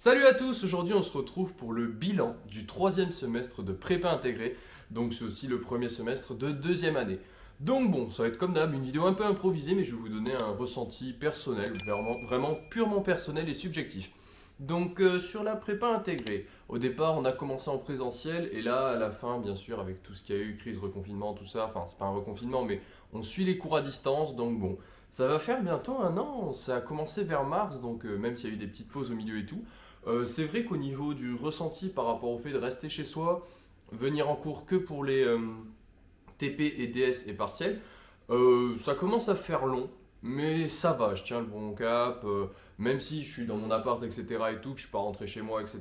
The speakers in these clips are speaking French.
Salut à tous, aujourd'hui on se retrouve pour le bilan du troisième semestre de prépa intégrée, donc c'est aussi le premier semestre de deuxième année. Donc bon, ça va être comme d'hab, une vidéo un peu improvisée, mais je vais vous donner un ressenti personnel, vraiment, purement personnel et subjectif. Donc euh, sur la prépa intégrée, au départ on a commencé en présentiel, et là à la fin bien sûr avec tout ce qu'il y a eu, crise, reconfinement, tout ça, enfin c'est pas un reconfinement, mais on suit les cours à distance, donc bon, ça va faire bientôt un an, ça a commencé vers mars, donc euh, même s'il y a eu des petites pauses au milieu et tout, euh, c'est vrai qu'au niveau du ressenti par rapport au fait de rester chez soi, venir en cours que pour les euh, TP et DS et partiels, euh, ça commence à faire long, mais ça va, je tiens le bon cap, même si je suis dans mon appart, etc. et tout, que je suis pas rentré chez moi, etc.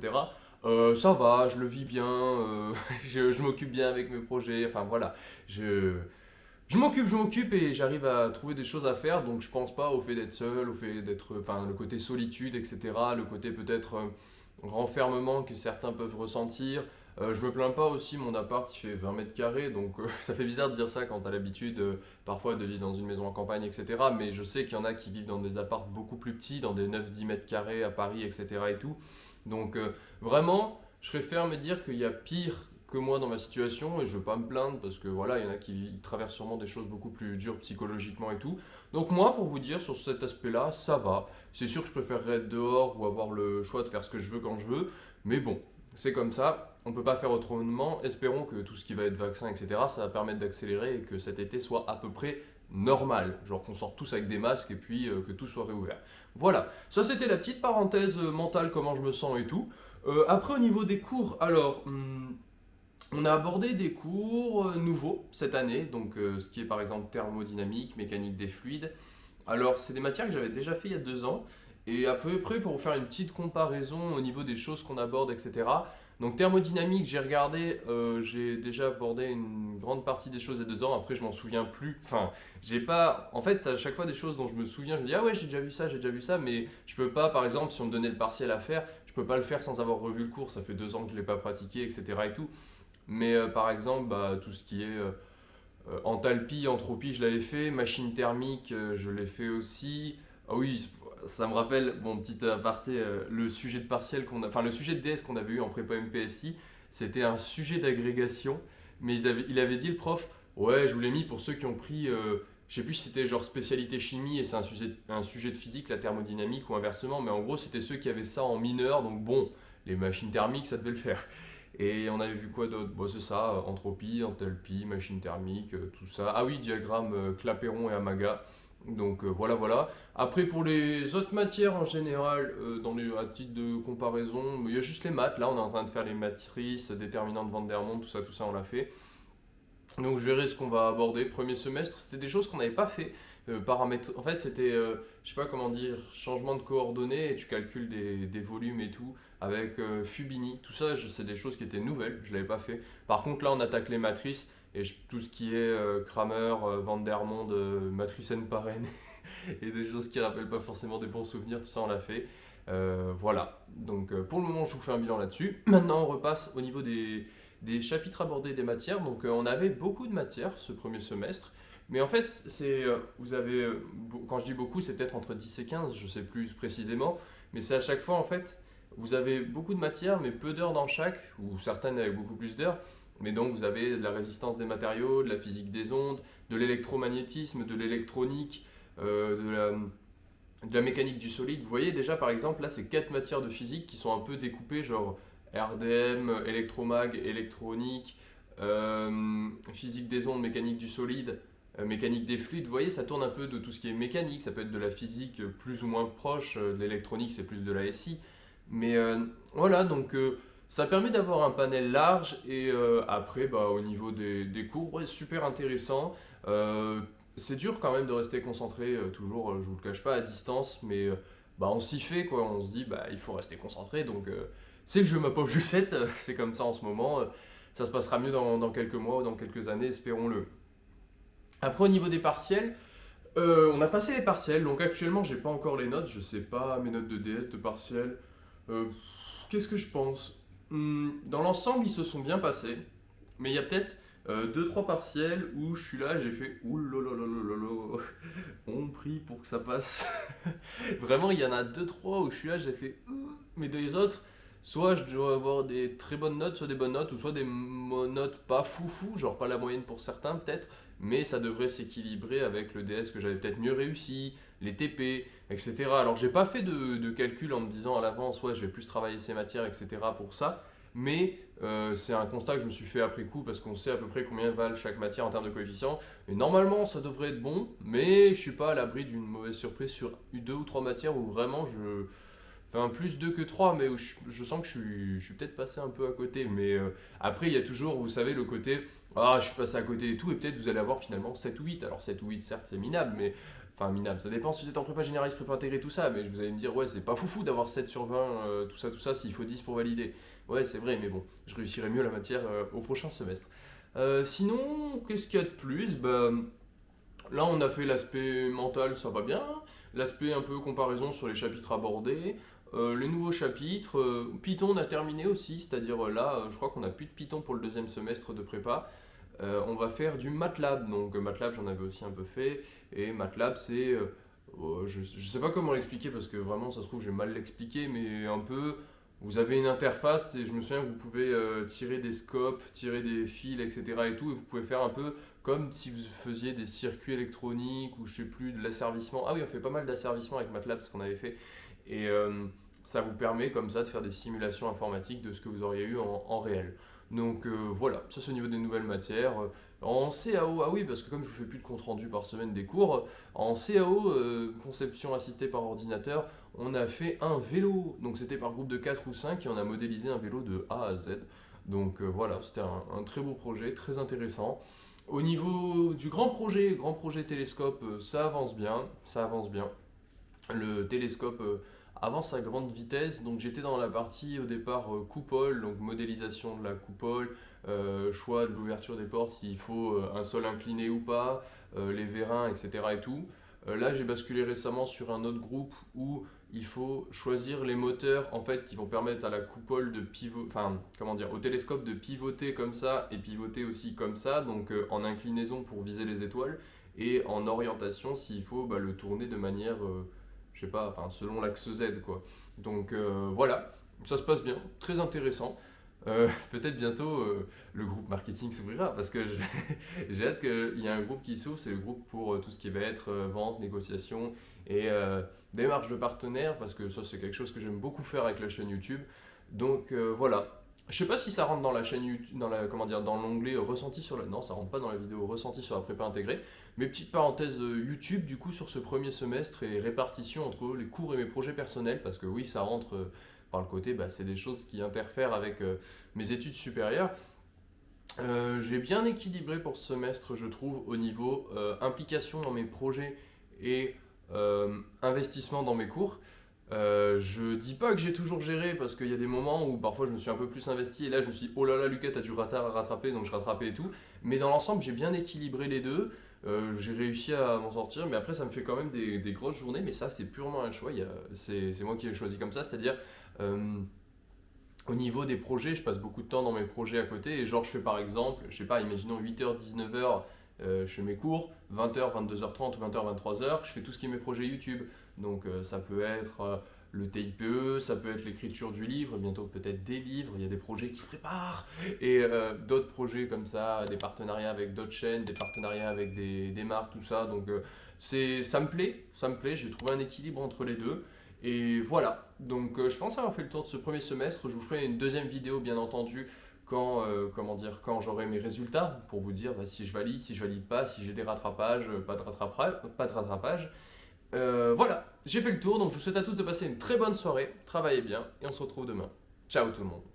ça va, je le vis bien, je, je m'occupe bien avec mes projets, enfin voilà, je, je m'occupe, je m'occupe et j'arrive à trouver des choses à faire, donc je pense pas au fait d'être seul, au fait d'être, enfin le côté solitude, etc., le côté peut-être euh, renfermement que certains peuvent ressentir. Euh, je me plains pas aussi, mon appart il fait 20 mètres carrés, donc euh, ça fait bizarre de dire ça quand t'as l'habitude parfois de vivre dans une maison en campagne, etc. Mais je sais qu'il y en a qui vivent dans des apparts beaucoup plus petits, dans des 9-10 mètres carrés à Paris, etc. et tout. Donc vraiment, je préfère me dire qu'il y a pire que moi dans ma situation et je veux pas me plaindre parce que voilà, il y en a qui traversent sûrement des choses beaucoup plus dures psychologiquement et tout. Donc moi, pour vous dire, sur cet aspect-là, ça va. C'est sûr que je préférerais être dehors ou avoir le choix de faire ce que je veux quand je veux, mais bon, c'est comme ça, on peut pas faire autrement. Espérons que tout ce qui va être vaccin, etc., ça va permettre d'accélérer et que cet été soit à peu près normal, genre qu'on sorte tous avec des masques et puis euh, que tout soit réouvert. Voilà, ça c'était la petite parenthèse euh, mentale, comment je me sens et tout. Euh, après au niveau des cours, alors... Hmm, on a abordé des cours euh, nouveaux cette année, donc euh, ce qui est par exemple thermodynamique, mécanique des fluides. Alors c'est des matières que j'avais déjà fait il y a deux ans, et à peu près pour vous faire une petite comparaison au niveau des choses qu'on aborde, etc. Donc thermodynamique, j'ai regardé, euh, j'ai déjà abordé une grande partie des choses il y a deux ans, après je m'en souviens plus. Enfin, j'ai pas... En fait, c'est à chaque fois des choses dont je me souviens, je me dis « Ah ouais, j'ai déjà vu ça, j'ai déjà vu ça », mais je peux pas, par exemple, si on me donnait le partiel à faire, je peux pas le faire sans avoir revu le cours, ça fait deux ans que je l'ai pas pratiqué, etc. et tout. Mais euh, par exemple, bah, tout ce qui est euh, euh, enthalpie, entropie, je l'avais fait. Machine thermique, je l'ai fait aussi. Ah oui, ça me rappelle, bon petit aparté, le sujet de partiel qu'on a, enfin le sujet de DS qu'on avait eu en prépa MPSI, c'était un sujet d'agrégation, mais il avait dit le prof, ouais je vous l'ai mis pour ceux qui ont pris, je sais plus si c'était genre spécialité chimie et c'est un sujet, un sujet de physique, la thermodynamique ou inversement, mais en gros c'était ceux qui avaient ça en mineur, donc bon, les machines thermiques ça devait le faire. Et on avait vu quoi d'autre? Bon, C'est ça, euh, entropie, enthalpie, machine thermique, euh, tout ça. Ah oui, diagramme euh, Clapeyron et Amaga. Donc voilà, voilà. Après, pour les autres matières en général, dans les, à titre de comparaison, il y a juste les maths. Là, on est en train de faire les matrices, déterminantes Van der Waals, tout ça, tout ça, on l'a fait. Donc je verrai ce qu'on va aborder. Premier semestre, c'était des choses qu'on n'avait pas fait. Euh, paramètres, en fait c'était, euh, je sais pas comment dire, changement de coordonnées et tu calcules des, volumes et tout avec euh, Fubini. Tout ça, c'est des choses qui étaient nouvelles, je l'avais pas fait. Par contre là on attaque les matrices et tout ce qui est Kramer, Van der Monde, matrice n et des choses qui rappellent pas forcément des bons souvenirs, tout ça on l'a fait. voilà, donc pour le moment je vous fais un bilan là-dessus. Maintenant on repasse au niveau des, des chapitres abordés des matières. Donc on avait beaucoup de matières ce premier semestre. Mais en fait, c'est, euh, vous avez, euh, quand je dis beaucoup, c'est peut-être entre 10 et 15, je sais plus précisément, mais c'est à chaque fois, en fait, vous avez beaucoup de matières, mais peu d'heures dans chaque, ou certaines avec beaucoup plus d'heures, mais donc vous avez de la résistance des matériaux, de la physique des ondes, de l'électromagnétisme, de l'électronique, euh, de, la, mécanique du solide. Vous voyez déjà, par exemple, là, c'est quatre matières de physique qui sont un peu découpées, genre RDM, électromag, électronique, physique des ondes, mécanique du solide, mécanique des fluides, vous voyez, ça tourne un peu de tout ce qui est mécanique, ça peut être de la physique plus ou moins proche, euh, de l'électronique c'est plus de la SI, mais euh, voilà, donc ça permet d'avoir un panel large et après, bah, au niveau des, cours, super intéressant. c'est dur quand même de rester concentré toujours, je vous le cache pas, à distance, mais bah, on s'y fait, quoi. on se dit, bah, il faut rester concentré, donc c'est le jeu ma pauvre Lucette, c'est comme ça en ce moment, ça se passera mieux dans quelques mois ou dans quelques années, espérons-le. Après, au niveau des partiels, euh, on a passé les partiels, donc actuellement, j'ai pas encore les notes, je sais pas mes notes de DS, de partiels. Euh, qu'est-ce que je pense? Hmm, Dans l'ensemble, ils se sont bien passés, mais il y a peut-être 2-3 euh, partiels où je suis là, j'ai fait ouh on prie pour que ça passe. Vraiment, il y en a 2-3 où je suis là, j'ai fait mes deux autres, soit je dois avoir des très bonnes notes, soit des bonnes notes, ou soit des notes pas foufou, genre pas la moyenne pour certains peut-être, mais ça devrait s'équilibrer avec le DS que j'avais peut-être mieux réussi, les TP, etc. Alors j'ai pas fait de, calcul en me disant à l'avance, ouais je vais plus travailler ces matières, etc. pour ça, mais euh, c'est un constat que je me suis fait après coup parce qu'on sait à peu près combien valent chaque matière en termes de coefficient. Et normalement ça devrait être bon, mais je suis pas à l'abri d'une mauvaise surprise sur deux ou trois matières où vraiment je un plus 2 que 3, mais je, sens que je suis, je suis peut-être passé un peu à côté. Mais euh, après il y a toujours, vous savez, le côté ah, je suis passé à côté et tout, et peut-être vous allez avoir finalement 7 ou 8. Alors 7 ou 8, certes, c'est minable, mais. Enfin, minable, ça dépend si vous êtes en prépa généraliste, prépa intégrée, tout ça, mais vous allez me dire, ouais, c'est pas foufou d'avoir 7 sur 20, euh, tout ça, tout ça, s'il faut 10 pour valider. Ouais, c'est vrai, mais bon, je réussirai mieux la matière euh, au prochain semestre. Sinon, qu'est-ce qu'il y a de plus? Bah, Là, on a fait l'aspect mental, ça va bien. L'aspect un peu comparaison sur les chapitres abordés. Les nouveaux chapitres. Python, on a terminé aussi, c'est-à-dire là, je crois qu'on a plus de Python pour le deuxième semestre de prépa. Euh, on va faire du MATLAB. Donc euh, MATLAB, j'en avais aussi un peu fait. Et MATLAB, c'est... Euh, oh, je ne sais pas comment l'expliquer parce que vraiment, ça se trouve, j'ai mal l'expliqué, mais un peu... Vous avez une interface et je me souviens que vous pouvez tirer des scopes, tirer des fils, etc. et tout, et vous pouvez faire un peu comme si vous faisiez des circuits électroniques ou je sais plus, de l'asservissement. Ah oui, on fait pas mal d'asservissement avec MATLAB, ce qu'on avait fait. Et ça vous permet comme ça de faire des simulations informatiques de ce que vous auriez eu en réel. Donc euh, voilà, ça c'est au niveau des nouvelles matières. En CAO, ah oui, parce que comme je ne fais plus de compte rendu par semaine des cours, en CAO, euh, conception assistée par ordinateur, on a fait un vélo. Donc c'était par groupe de 4 ou 5 et on a modélisé un vélo de A à Z. Donc euh, voilà, c'était un, très beau projet, très intéressant. Au niveau du grand projet, grand projet télescope, ça avance bien, ça avance bien. Le télescope avance à grande vitesse. Donc j'étais dans la partie au départ euh, coupole, donc modélisation de la coupole, euh, choix de l'ouverture des portes, s'il faut euh, un sol incliné ou pas, les vérins, etc. et tout. là j'ai basculé récemment sur un autre groupe où il faut choisir les moteurs en fait qui vont permettre à la coupole de pivoter, enfin comment dire, au télescope de pivoter comme ça et pivoter aussi comme ça, donc en inclinaison pour viser les étoiles et en orientation s'il faut bah, le tourner de manière je sais pas, enfin selon l'axe Z quoi. Donc euh, voilà, ça se passe bien, très intéressant. Euh, peut-être bientôt euh, le groupe marketing s'ouvrira parce que j'ai hâte qu'il y ait un groupe qui s'ouvre, c'est le groupe pour tout ce qui va être vente, négociation et démarche de partenaires parce que ça c'est quelque chose que j'aime beaucoup faire avec la chaîne YouTube. Donc voilà, je sais pas si ça rentre dans la chaîne YouTube, dans la comment dire, dans l'onglet ressenti sur la non, ça rentre pas dans la vidéo ressenti sur la prépa intégrée. Mais petite parenthèse euh, YouTube du coup sur ce premier semestre et répartition entre les cours et mes projets personnels parce que oui, ça rentre euh, par le côté, bah, c'est des choses qui interfèrent avec euh, mes études supérieures. J'ai bien équilibré pour ce semestre, je trouve, au niveau implication dans mes projets et investissement dans mes cours. Euh, je dis pas que j'ai toujours géré parce qu'il y a des moments où parfois je me suis un peu plus investi et là je me suis dit oh là là Lucas t'as du retard à rattraper donc je rattrapais et tout. Mais dans l'ensemble j'ai bien équilibré les deux. Euh, j'ai réussi à m'en sortir mais après ça me fait quand même des, grosses journées mais ça c'est purement un choix. C'est moi qui l'ai choisi comme ça c'est à dire euh, au niveau des projets je passe beaucoup de temps dans mes projets à côté et genre je fais par exemple je sais pas imaginons 8h 19h je fais mes cours, 20h, 22h30 ou 20h, 23h, je fais tout ce qui est mes projets YouTube. Donc euh, ça peut être euh, le TIPE, ça peut être l'écriture du livre, bientôt peut-être des livres, il y a des projets qui se préparent, et euh, d'autres projets comme ça, des partenariats avec d'autres chaînes, des partenariats avec des, des marques, tout ça. Donc ça me plaît, ça me plaît, j'ai trouvé un équilibre entre les deux. Et voilà, donc je pense avoir fait le tour de ce premier semestre, je vous ferai une deuxième vidéo bien entendu quand, quand j'aurai mes résultats pour vous dire bah, si je valide, si je valide pas, si j'ai des rattrapages, pas de rattrapage. Pas de rattrapage. Euh, voilà, j'ai fait le tour, donc je vous souhaite à tous de passer une très bonne soirée, travaillez bien, et on se retrouve demain. Ciao tout le monde